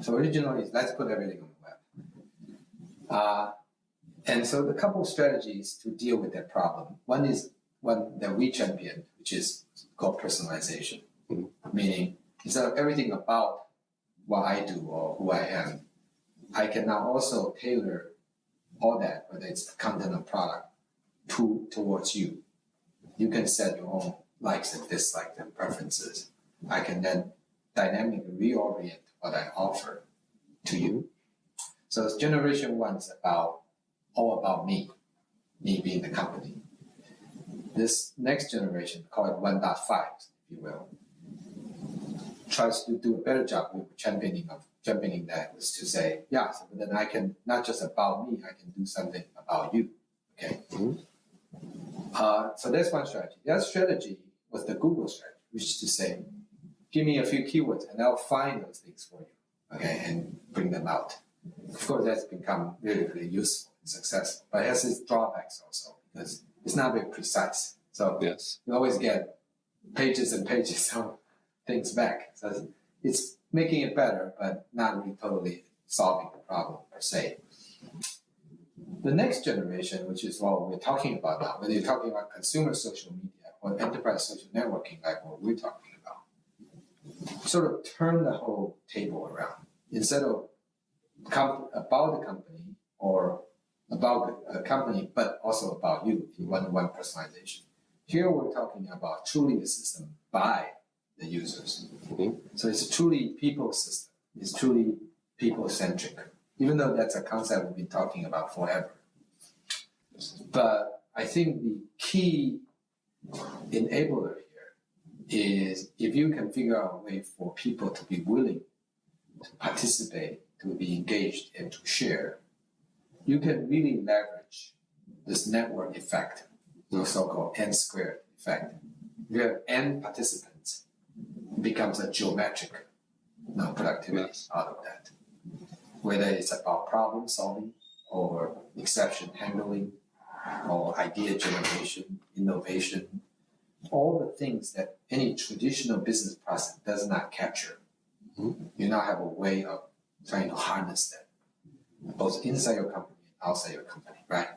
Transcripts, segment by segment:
So originally, let's put everything on the web. Uh, and so the couple of strategies to deal with that problem. One is one that we champion, which is called personalization, Mhm. meaning instead of everything about what I do or who I am, I can now also tailor all that, whether it's the content or product, to towards you. You can set your own likes and dislikes and preferences. I can then dynamically reorient what I offer to you. So it's generation one is about all about me, me being the company. This next generation, call it 1.5, if you will, tries to do a better job with championing of championing that is to say, yeah, so then I can not just about me, I can do something about you. Okay. Mhm. Uh, so that's one strategy. The other strategy was the Google strategy, which is to say, give me a few keywords and I'll find those things for you. Okay, and bring them out. Of course, that's become really, really useful and successful, but it has its drawbacks also because it's not very precise. So Yes. you always get pages and pages of things back. So it's making it better, but not really totally solving the problem per se. The next generation, which is what we're talking about now, whether you're talking about consumer social media or enterprise social networking, like what we're talking about, sort of turn the whole table around. Instead of about the company or about the company, but also about you in one-to-one personalization. Here we're talking about truly a system by the users. Mhm. So it's truly people system. It's truly people centric, even though that's a concept we've been talking about forever. But I think the key enabler here is if you can figure out a way for people to be willing to participate, to be engaged, and to share, you can really leverage this network effect, the so-called N squared effect. You have N participants, it becomes a geometric know, productivity Yes. out of that. Whether it's about problem solving or exception handling or idea generation, innovation, all the things that any traditional business process does not capture. Mhm. You now have a way of trying to harness that, both inside your company and outside your company, right?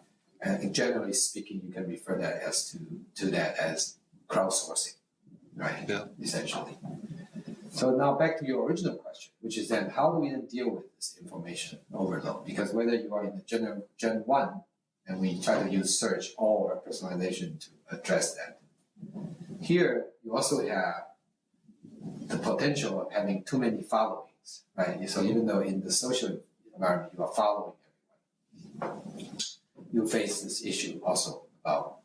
And generally speaking, you can refer that as to, to that as crowdsourcing, right? Yeah. Essentially. So now back to your original question, which is then how do we then deal with this information overload? Because whether you are in the gen, gen one and we try to use search or personalization to address that. Here, you also have the potential of having too many followings, right? So even though in the social environment you are following everyone, you face this issue also about.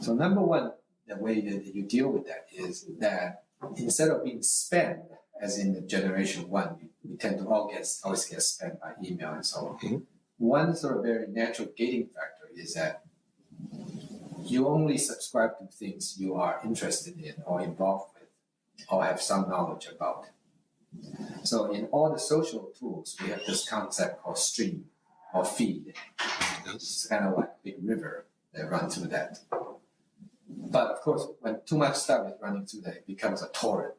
So number one, the way that you deal with that is that instead of being spammed, as in the generation one, we, tend to all get always get spammed by email and so on. Mhm. One sort of very natural gating factor is that you only subscribe to things you are interested in or involved with or have some knowledge about. So in all the social tools, we have this concept called stream or feed. It's kind of like a big river that runs through that. But of course, when too much stuff is running through that, it becomes a torrent